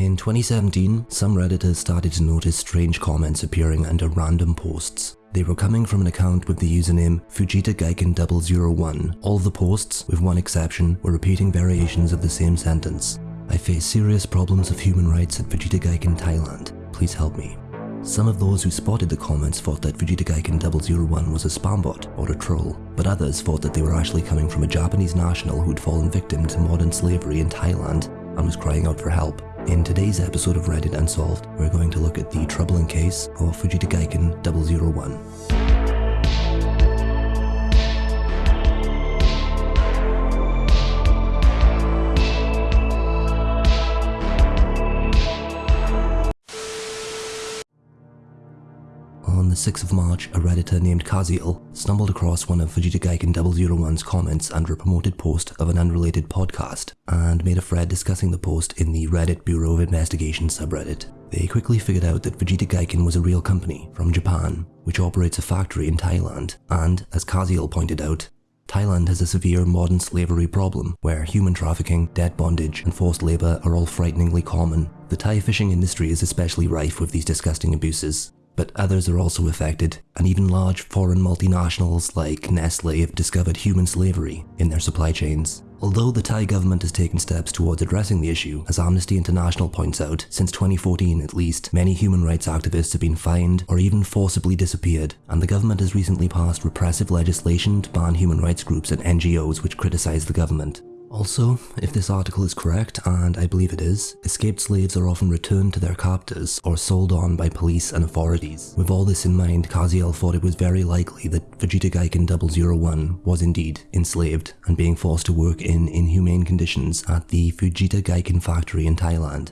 In 2017, some Redditors started to notice strange comments appearing under random posts. They were coming from an account with the username Fujita Gaiken 001. All the posts, with one exception, were repeating variations of the same sentence. I face serious problems of human rights at Fujita Gaiken, Thailand. Please help me. Some of those who spotted the comments thought that Fujita Gaiken 001 was a spam bot or a troll, but others thought that they were actually coming from a Japanese national who'd fallen victim to modern slavery in Thailand and was crying out for help. In today's episode of Reddit Unsolved, we're going to look at the troubling case of Fujita Gaiken 001. 6th of March, a redditor named Kaziel stumbled across one of Fujita Gaiken 001's comments under a promoted post of an unrelated podcast, and made a thread discussing the post in the Reddit Bureau of Investigation subreddit. They quickly figured out that Fujita Gaiken was a real company from Japan, which operates a factory in Thailand, and, as Kaziel pointed out, Thailand has a severe modern slavery problem where human trafficking, debt bondage, and forced labour are all frighteningly common. The Thai fishing industry is especially rife with these disgusting abuses, but others are also affected, and even large foreign multinationals like Nestle have discovered human slavery in their supply chains. Although the Thai government has taken steps towards addressing the issue, as Amnesty International points out, since 2014 at least, many human rights activists have been fined or even forcibly disappeared, and the government has recently passed repressive legislation to ban human rights groups and NGOs which criticise the government. Also, if this article is correct, and I believe it is, escaped slaves are often returned to their captors or sold on by police and authorities. With all this in mind, Kaziel thought it was very likely that Fujita Gaiken 001 was indeed enslaved and being forced to work in inhumane conditions at the Fujita Gaiken factory in Thailand.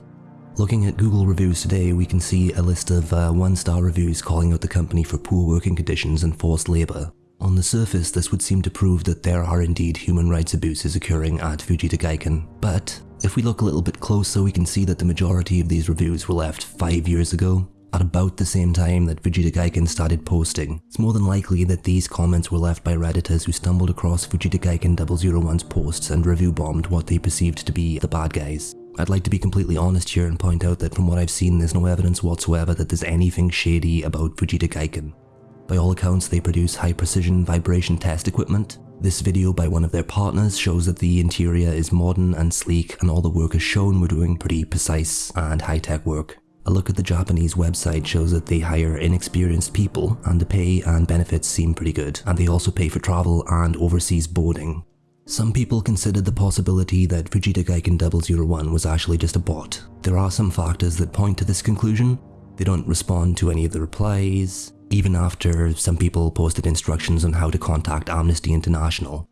Looking at Google reviews today, we can see a list of uh, one-star reviews calling out the company for poor working conditions and forced labour, on the surface, this would seem to prove that there are indeed human rights abuses occurring at Fujita Gaiken, but if we look a little bit closer, we can see that the majority of these reviews were left five years ago, at about the same time that Fujita Gaiken started posting. It's more than likely that these comments were left by redditors who stumbled across Fujita Gaiken 001's posts and review bombed what they perceived to be the bad guys. I'd like to be completely honest here and point out that from what I've seen there's no evidence whatsoever that there's anything shady about Fujita Gaiken. By all accounts, they produce high precision vibration test equipment. This video by one of their partners shows that the interior is modern and sleek and all the workers shown were doing pretty precise and high-tech work. A look at the Japanese website shows that they hire inexperienced people and the pay and benefits seem pretty good, and they also pay for travel and overseas boarding. Some people considered the possibility that Fujita Gaiken 001 was actually just a bot. There are some factors that point to this conclusion. They don't respond to any of the replies, even after some people posted instructions on how to contact Amnesty International.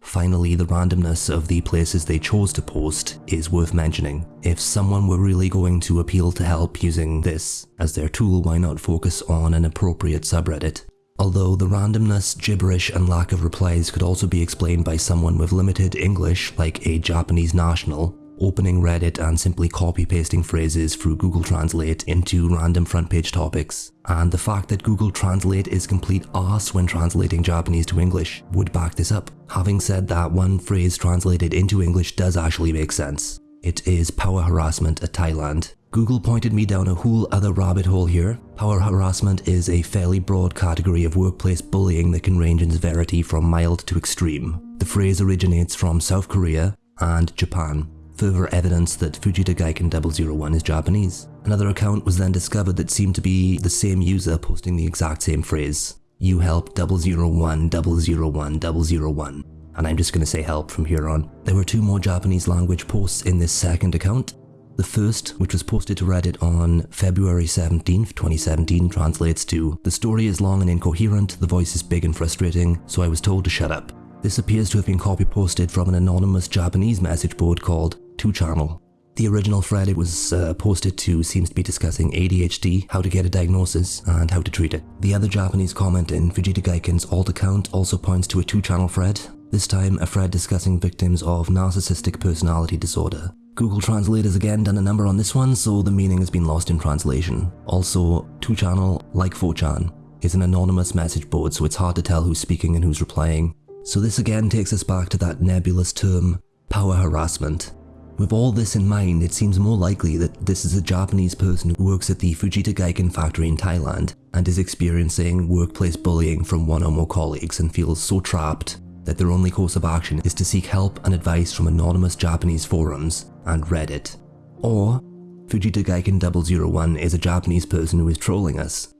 Finally, the randomness of the places they chose to post is worth mentioning. If someone were really going to appeal to help using this as their tool, why not focus on an appropriate subreddit? Although the randomness, gibberish and lack of replies could also be explained by someone with limited English like a Japanese national, opening Reddit and simply copy pasting phrases through Google Translate into random front page topics. And the fact that Google Translate is complete ass when translating Japanese to English would back this up. Having said that, one phrase translated into English does actually make sense. It is power harassment at Thailand. Google pointed me down a whole other rabbit hole here. Power harassment is a fairly broad category of workplace bullying that can range in severity from mild to extreme. The phrase originates from South Korea and Japan further evidence that Fujita Gaiken 001 is Japanese. Another account was then discovered that seemed to be the same user posting the exact same phrase. You help 001 001 001 and I'm just going to say help from here on. There were two more Japanese language posts in this second account. The first, which was posted to Reddit on February 17th, 2017, translates to The story is long and incoherent, the voice is big and frustrating, so I was told to shut up. This appears to have been copy posted from an anonymous Japanese message board called 2channel. The original thread it was uh, posted to seems to be discussing ADHD, how to get a diagnosis, and how to treat it. The other Japanese comment in Fujita Gaiken's alt account also points to a 2channel thread, this time a thread discussing victims of narcissistic personality disorder. Google Translate has again done a number on this one, so the meaning has been lost in translation. Also, 2channel, like 4chan, is an anonymous message board so it's hard to tell who's speaking and who's replying. So this again takes us back to that nebulous term, power harassment. With all this in mind, it seems more likely that this is a Japanese person who works at the Fujita Gaiken factory in Thailand and is experiencing workplace bullying from one or more colleagues and feels so trapped that their only course of action is to seek help and advice from anonymous Japanese forums and Reddit. Or Fujita Gaiken 001 is a Japanese person who is trolling us,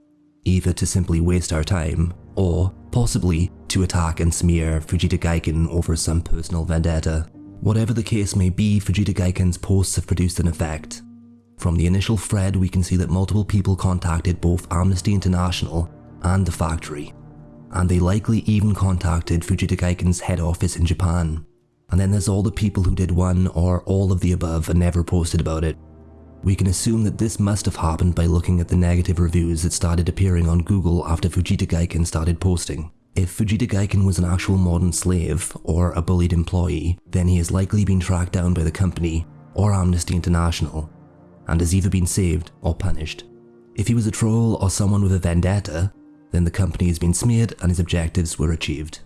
either to simply waste our time, or possibly to attack and smear Fujita Gaiken over some personal vendetta. Whatever the case may be, Fujita Gaiken's posts have produced an effect. From the initial thread, we can see that multiple people contacted both Amnesty International and the factory, and they likely even contacted Fujita Gaiken's head office in Japan. And then there's all the people who did one or all of the above and never posted about it. We can assume that this must have happened by looking at the negative reviews that started appearing on Google after Fujita Gaiken started posting. If Fujita Gaiken was an actual modern slave or a bullied employee, then he has likely been tracked down by the company or Amnesty International and has either been saved or punished. If he was a troll or someone with a vendetta, then the company has been smeared and his objectives were achieved.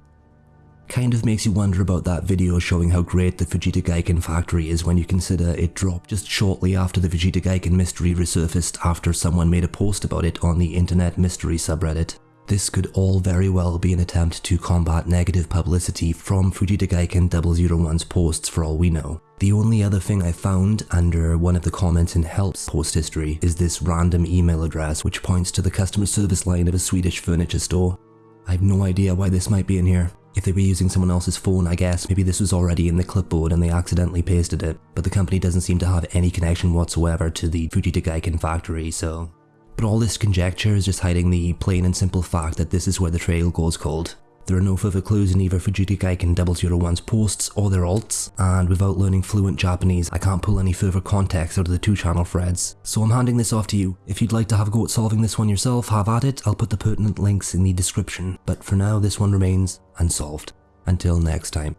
Kind of makes you wonder about that video showing how great the Fujita Gaiken factory is when you consider it dropped just shortly after the Fujita Gaiken mystery resurfaced after someone made a post about it on the internet mystery subreddit. This could all very well be an attempt to combat negative publicity from Fujita Gaiken 001's posts for all we know. The only other thing I found under one of the comments in Help's post history is this random email address which points to the customer service line of a Swedish furniture store. I have no idea why this might be in here. If they were using someone else's phone, I guess. Maybe this was already in the clipboard and they accidentally pasted it, but the company doesn't seem to have any connection whatsoever to the Fujita Gaiken factory, so. But all this conjecture is just hiding the plain and simple fact that this is where the trail goes cold. There are no further clues in either Fujita Gaiken 001's posts or their alts, and without learning fluent Japanese, I can't pull any further context out of the two channel threads. So I'm handing this off to you. If you'd like to have a go at solving this one yourself, have at it, I'll put the pertinent links in the description. But for now, this one remains unsolved. Until next time.